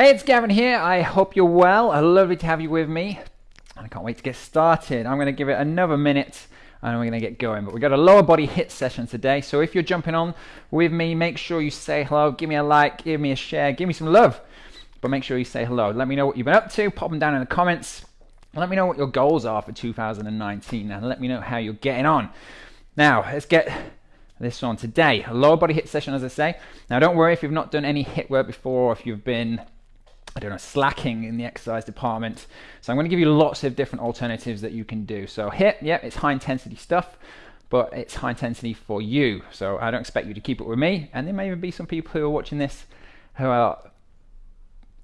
Hey, it's Gavin here. I hope you're well. I'm lovely to have you with me. I can't wait to get started. I'm going to give it another minute and we're going to get going. But we've got a lower body HIIT session today. So if you're jumping on with me, make sure you say hello, give me a like, give me a share, give me some love. But make sure you say hello. Let me know what you've been up to. Pop them down in the comments. Let me know what your goals are for 2019 and let me know how you're getting on. Now, let's get this on today. A lower body HIIT session, as I say. Now, don't worry if you've not done any HIIT work before, or if you've been I don't know, slacking in the exercise department. So I'm going to give you lots of different alternatives that you can do. So HIIT, yeah, it's high intensity stuff, but it's high intensity for you. So I don't expect you to keep it with me. And there may even be some people who are watching this who are,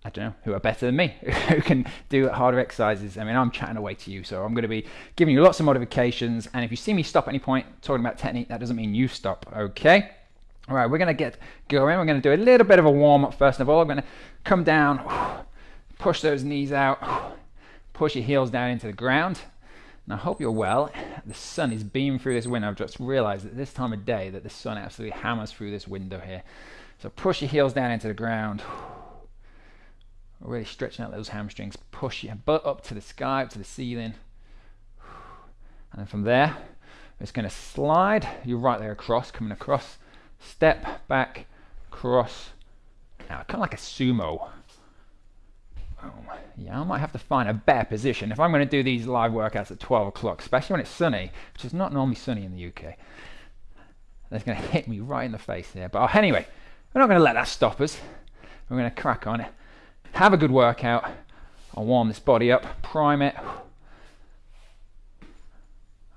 I don't know, who are better than me, who can do harder exercises. I mean, I'm chatting away to you, so I'm going to be giving you lots of modifications. And if you see me stop at any point talking about technique, that doesn't mean you stop, okay? All right, we're going to get going. We're going to do a little bit of a warm up first of all. I'm going to come down, push those knees out, push your heels down into the ground. And I hope you're well. The sun is beaming through this window. I've just realized at this time of day that the sun absolutely hammers through this window here. So push your heels down into the ground. Really stretching out those hamstrings. Push your butt up to the sky, up to the ceiling. And then from there, it's going to slide your right leg across, coming across step back, cross. Now, kind of like a sumo. Oh, yeah, I might have to find a better position if I'm going to do these live workouts at 12 o'clock, especially when it's sunny, which is not normally sunny in the UK. That's going to hit me right in the face there. But oh, anyway, we're not going to let that stop us. We're going to crack on it. Have a good workout. I'll warm this body up, prime it.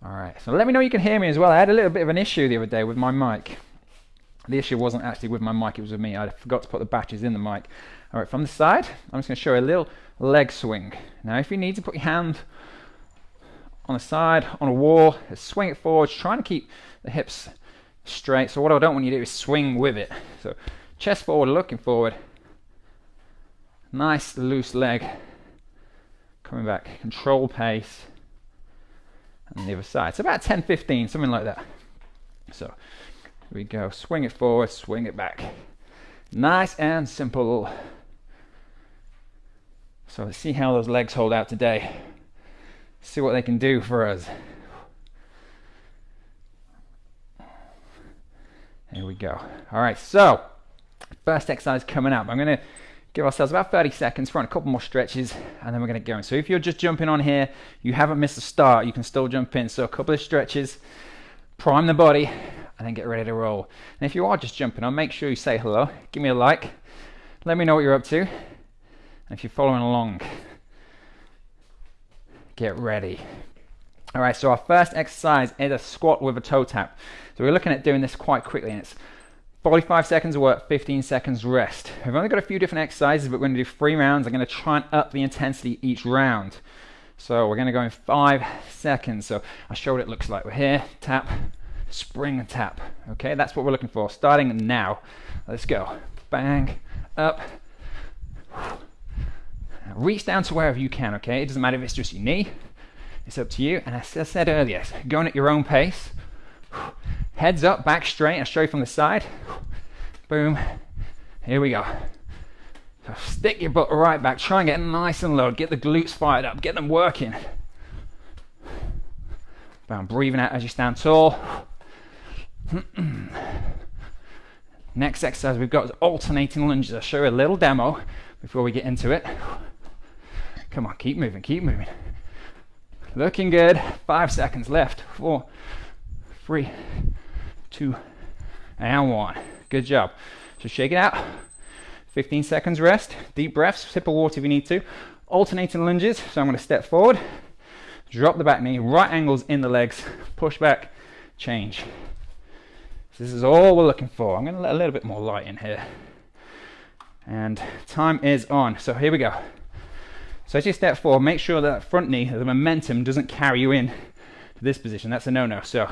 All right, so let me know you can hear me as well. I had a little bit of an issue the other day with my mic. The issue wasn't actually with my mic, it was with me. I forgot to put the batteries in the mic. All right, from the side, I'm just going to show a little leg swing. Now, if you need to put your hand on the side, on a wall, swing it forward, trying to keep the hips straight. So what I don't want you to do is swing with it. So chest forward, looking forward. Nice loose leg. Coming back, control pace. And the other side. So about 10, 15, something like that. So we go. Swing it forward, swing it back. Nice and simple. So let's see how those legs hold out today. See what they can do for us. Here we go. All right, so first exercise coming up. I'm to give ourselves about 30 seconds, run a couple more stretches, and then we're to go. So if you're just jumping on here, you haven't missed a start, you can still jump in. So a couple of stretches, prime the body, and then get ready to roll. And if you are just jumping on, make sure you say hello, give me a like, let me know what you're up to, and if you're following along, get ready. All right, so our first exercise is a squat with a toe tap. So we're looking at doing this quite quickly, and it's 45 seconds of work, 15 seconds rest. We've only got a few different exercises, but we're going to do three rounds. I'm going to try and up the intensity each round. So we're going to go in five seconds. So I'll show what it looks like. We're here, tap, spring tap. Okay, that's what we're looking for. Starting now. Let's go. Bang, up. Reach down to wherever you can, okay? It doesn't matter if it's just your knee. It's up to you. And as I said earlier, going at your own pace. Heads up, back straight, I'll show you from the side. Boom. Here we go. So stick your butt right back. Try and get nice and low. Get the glutes fired up. Get them working. Boom. Breathing out as you stand tall. Next exercise we've got is alternating lunges. I'll show you a little demo before we get into it. Come on, keep moving, keep moving. Looking good. Five seconds left. Four, three, two, and one. Good job. So shake it out. 15 seconds rest. Deep breaths. Sip of water if you need to. Alternating lunges. So I'm going to step forward, drop the back knee, right angles in the legs, push back, change. This is all we're looking for. I'm going to let a little bit more light in here. And time is on. So here we go. So as you step forward, make sure that front knee, the momentum doesn't carry you in to this position. That's a no-no. So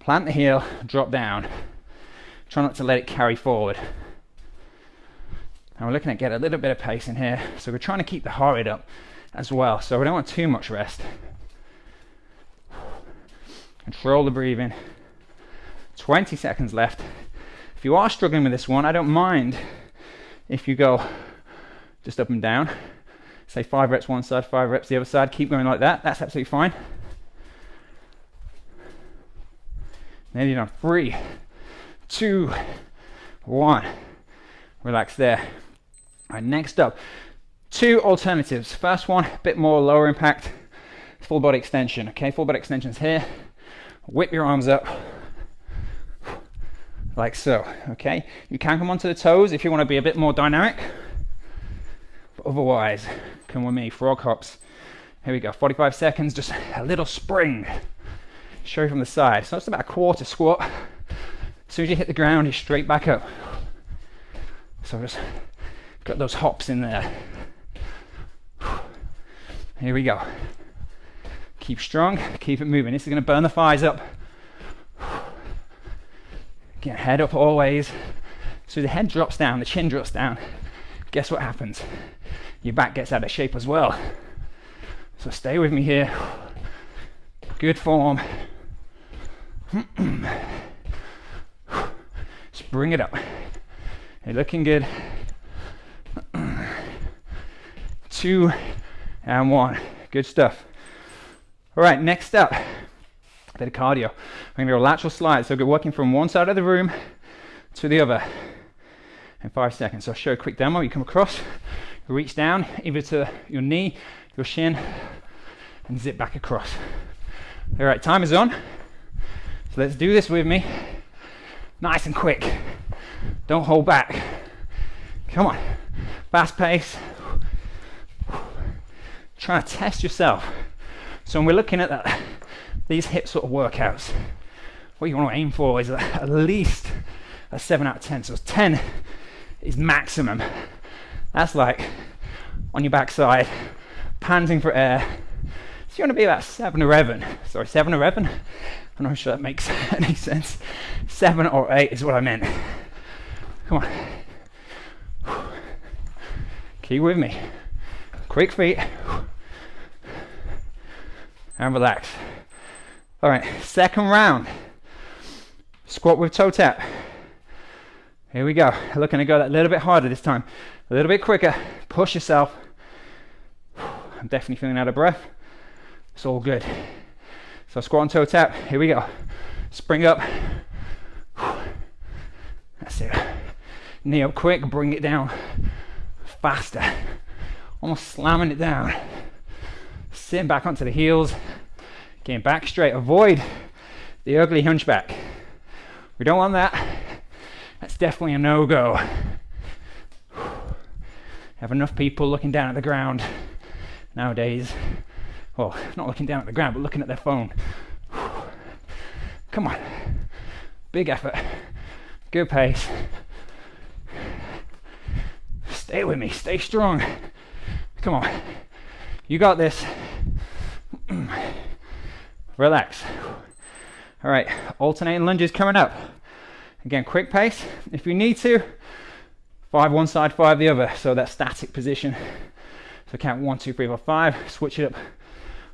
plant the heel, drop down. Try not to let it carry forward. And we're looking at get a little bit of pace in here. So we're trying to keep the heart rate up as well. So we don't want too much rest. Control the breathing. 20 seconds left. If you are struggling with this one, I don't mind if you go just up and down. Say five reps one side, five reps the other side. Keep going like that. That's absolutely fine. Nearly done. Three, two, one. Relax there. All right, next up, two alternatives. First one, a bit more lower impact, full body extension. Okay, full body extensions here. Whip your arms up like so. Okay, you can come onto the toes if you want to be a bit more dynamic. But otherwise, come with me, frog hops. Here we go, 45 seconds, just a little spring. Show you from the side. So it's about a quarter squat. As soon as you hit the ground, you're straight back up. So just got those hops in there. Here we go. Keep strong, keep it moving. This is going to burn the thighs up. Get head up always. So the head drops down, the chin drops down. Guess what happens? Your back gets out of shape as well. So stay with me here. Good form. Just bring it up. You're looking good. Two and one. Good stuff. All right, next up, bit of cardio. I'm going to go lateral slide. So we're working from one side of the room to the other in five seconds. So I'll show a quick demo. You come across, reach down either to your knee, your shin, and zip back across. All right, time is on. So let's do this with me. Nice and quick. Don't hold back. Come on. Fast pace. Try to test yourself. So when we're looking at that, these hip sort of workouts, what you want to aim for is at least a 7 out of 10. So 10 is maximum. That's like on your backside, panting for air. So you want to be about 7 or 11. Sorry, 7 or 11? I'm not sure that makes any sense. 7 or 8 is what I meant. Come on. Keep with me. Quick feet. And relax. All right, second round. Squat with toe tap. Here we go. Looking to go a little bit harder this time. A little bit quicker. Push yourself. I'm definitely feeling out of breath. It's all good. So squat and toe tap. Here we go. Spring up. That's it. Knee up quick, bring it down faster. Almost slamming it down. Sitting back onto the heels. Getting back straight. Avoid the ugly hunchback. We don't want that. That's definitely a no-go. Have enough people looking down at the ground nowadays. Well, not looking down at the ground, but looking at their phone. Come on. Big effort. Good pace. Stay with me. Stay strong. Come on. You got this. Relax. All right, alternating lunges coming up. Again, quick pace. If you need to, five one side, five the other. So that static position. So count one, two, three, four, five. Switch it up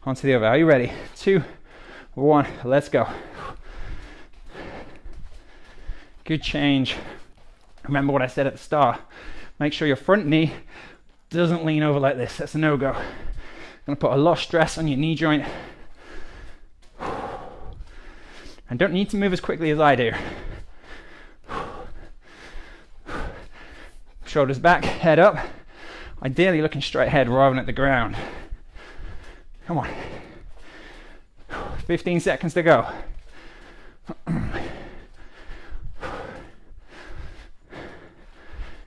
onto the other. Are you ready? Two, one, let's go. Good change. Remember what I said at the start. Make sure your front knee doesn't lean over like this. That's a no-go. Gonna put a lot of stress on your knee joint. And don't need to move as quickly as I do. Shoulders back, head up. Ideally looking straight ahead rather than at the ground. Come on. 15 seconds to go.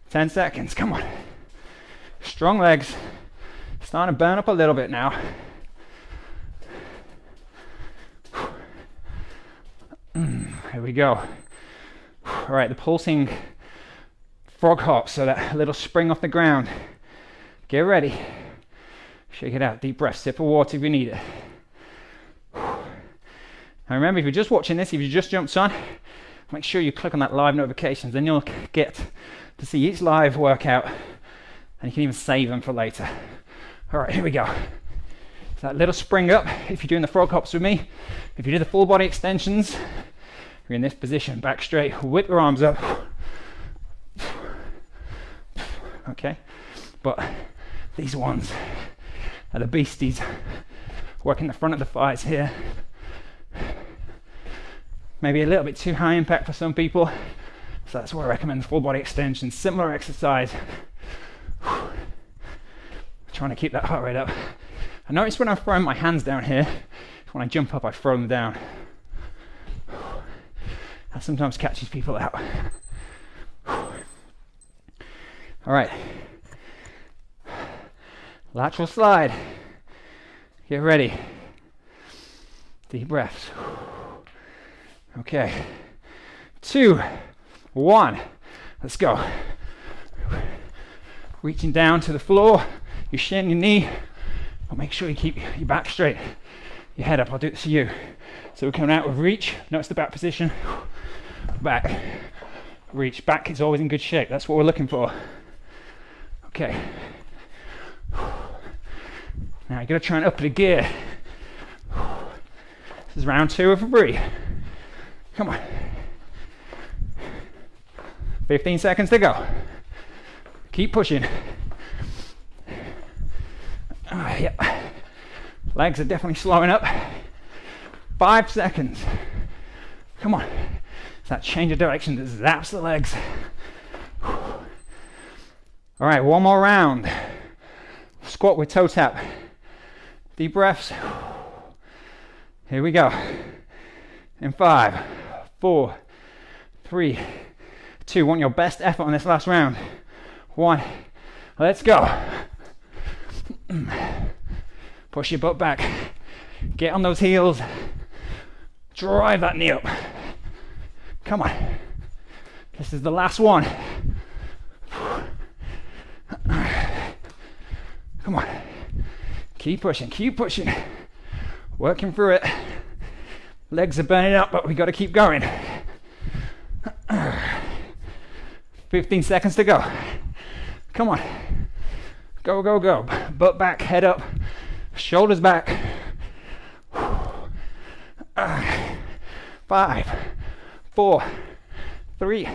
10 seconds, come on. Strong legs. Starting to burn up a little bit now. Here we go. All right, the pulsing frog hop, so that little spring off the ground. Get ready. Shake it out. Deep breath. Sip of water if you need it. And remember, if you're just watching this, if you just jumped on, make sure you click on that live notifications. Then you'll get to see each live workout, and you can even save them for later. All right, here we go. So that little spring up. If you're doing the frog hops with me, if you do the full body extensions, you're in this position, back straight. Whip your arms up. Okay. But these ones are the beasties. Working the front of the thighs here. Maybe a little bit too high impact for some people. So that's why I recommend full body extension. Similar exercise. Trying to keep that heart rate up. I notice when I'm throwing my hands down here, when I jump up, I throw them down. That sometimes catches people out. All right. Lateral slide. Get ready. Deep breaths. Okay. Two, one. Let's go. Reaching down to the floor, your shin, your knee. But make sure you keep your back straight, your head up. I'll do this for you. So we're coming out with reach. Notice the back position. Back. Reach. Back is always in good shape. That's what we're looking for. Okay. Now you gotta try and up the gear. This is round two of a three. Come on. 15 seconds to go. Keep pushing. Ah, yeah. Legs are definitely slowing up. Five seconds. Come on. That change of direction that zaps the legs. All right, one more round. Squat with toe tap. Deep breaths. Here we go. In five, four, three, two. Want your best effort on this last round. One. Let's go. Push your butt back. Get on those heels. Drive that knee up. Come on. This is the last one. Come on. Keep pushing, keep pushing. Working through it. Legs are burning up, but we got to keep going. 15 seconds to go. Come on. Go, go, go. Butt back, head up, shoulders back. Five, four, three,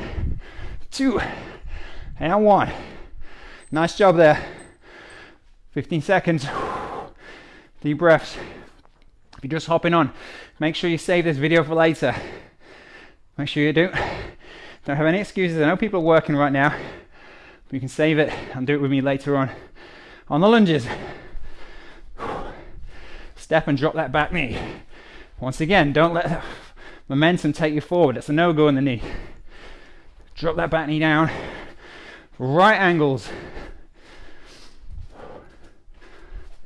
two, and one. Nice job there. 15 seconds. Deep breaths. If you're just hopping on, make sure you save this video for later. Make sure you do. Don't have any excuses. I know people are working right now. But you can save it and do it with me later on. On the lunges. Step and drop that back knee. Once again, don't let momentum take you forward. It's a no-go in the knee. Drop that back knee down. Right angles.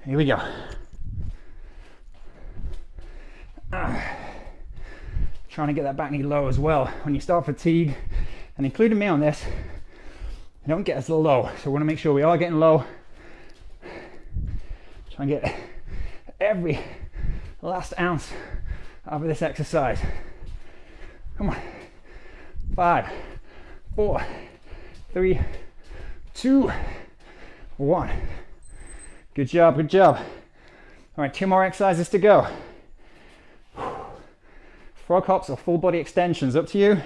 Here we go. Trying to get that back knee low as well. When you start fatigue, and including me on this, don't get as low. So we want to make sure we are getting low. Try and get every last ounce out of this exercise. Come on. Five, four, three, two, one. Good job, good job. All right, two more exercises to go. Frog hops or full body extensions, up to you.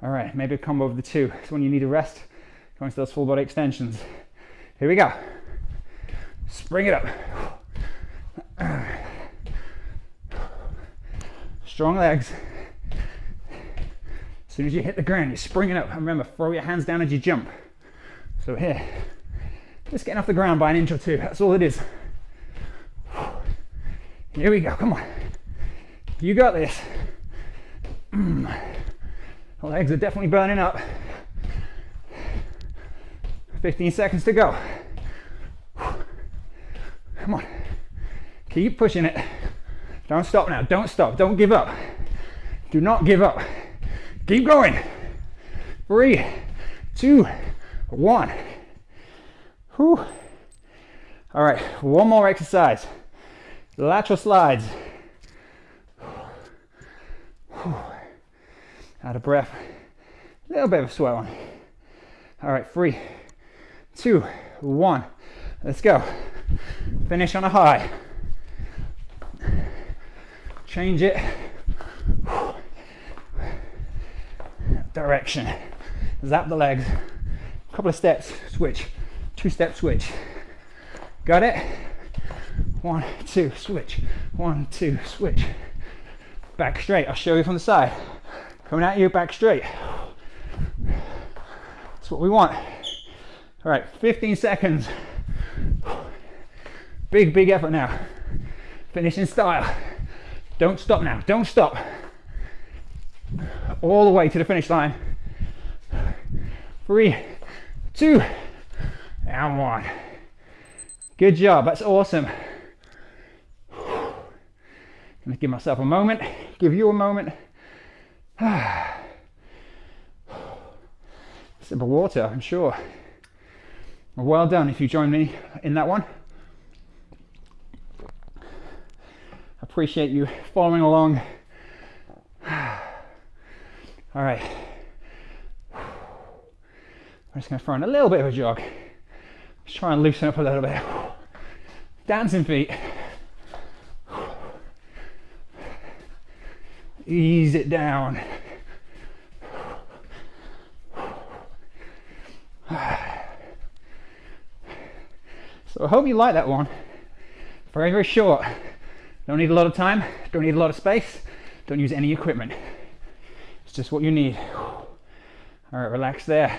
All right, maybe a combo of the two. So when you need a rest, go into those full body extensions. Here we go. Spring it up. Strong legs. As soon as you hit the ground, you spring it up. And remember, throw your hands down as you jump. So here, just getting off the ground by an inch or two. That's all it is. Here we go. Come on. You got this. Mm. The legs are definitely burning up. 15 seconds to go. Come on. Keep pushing it. Don't stop now. Don't stop. Don't give up. Do not give up. Keep going. Three, two, one. Whew. All right, one more exercise. Lateral slides. Out of breath. A little bit of a sweat on. All right, three, two, one. Let's go. Finish on a high. Change it. Direction. Zap the legs a couple of steps, switch, two step switch. Got it? One, two, switch. One, two, switch. Back straight. I'll show you from the side. Coming at you, back straight. That's what we want. All right, 15 seconds. Big, big effort now. Finish in style. Don't stop now. Don't stop. All the way to the finish line. Three, two, and one. Good job. That's awesome. Gonna give myself a moment. Give you a moment. Sip of water, I'm sure. Well done if you join me in that one. Appreciate you following along. All right. I'm just going to throw in a little bit of a jog. Just try and loosen up a little bit. Dancing feet. Ease it down. So I hope you like that one. Very, very short. Don't need a lot of time, don't need a lot of space, don't use any equipment. It's just what you need. All right, relax there.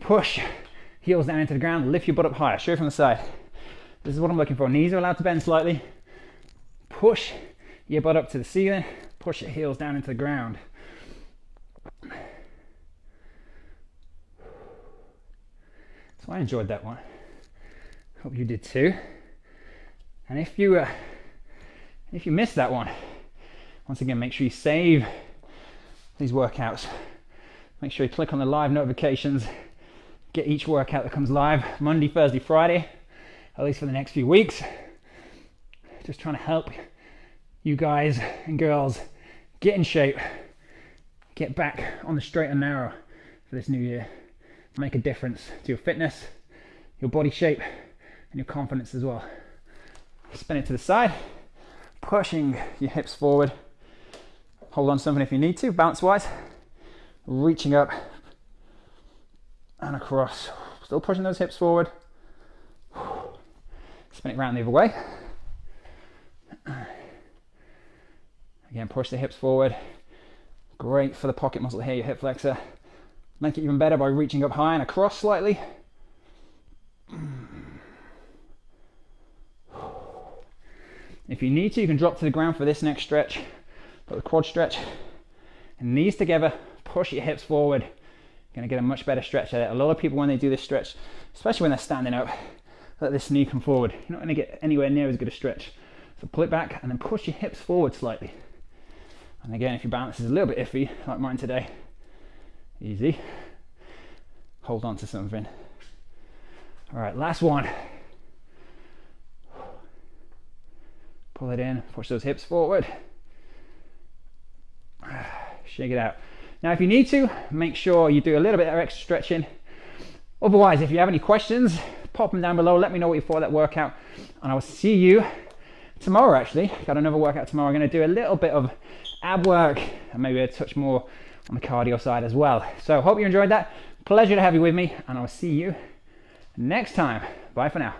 Push, heels down into the ground, lift your butt up higher, show from the side. This is what I'm looking for. Knees are allowed to bend slightly. Push your butt up to the ceiling, push your heels down into the ground. So I enjoyed that one. Hope you did too. And if you uh, if you missed that one, once again, make sure you save these workouts. Make sure you click on the live notifications. Get each workout that comes live Monday, Thursday, Friday, at least for the next few weeks. Just trying to help you guys and girls get in shape, get back on the straight and narrow for this new year, make a difference to your fitness, your body shape, and your confidence as well. Spin it to the side, pushing your hips forward. Hold on something if you need to, bounce wise. Reaching up and across. Still pushing those hips forward. Spin it around the other way. Again, push the hips forward. Great for the pocket muscle here, your hip flexor. Make it even better by reaching up high and across slightly. If you need to, you can drop to the ground for this next stretch. Got the quad stretch. And knees together, push your hips forward. You're gonna get a much better stretch at it. A lot of people, when they do this stretch, especially when they're standing up, let this knee come forward. You're not gonna get anywhere near as good a stretch. So pull it back and then push your hips forward slightly. And again, if your balance is a little bit iffy, like mine today, easy. Hold on to something. All right, last one. Pull it in, push those hips forward. Shake it out. Now, if you need to, make sure you do a little bit of extra stretching. Otherwise, if you have any questions, pop them down below. Let me know what you thought of that workout. And I will see you tomorrow, actually. Got another workout tomorrow. I'm going to do a little bit of ab work and maybe a touch more on the cardio side as well. So, hope you enjoyed that. Pleasure to have you with me. And I'll see you next time. Bye for now.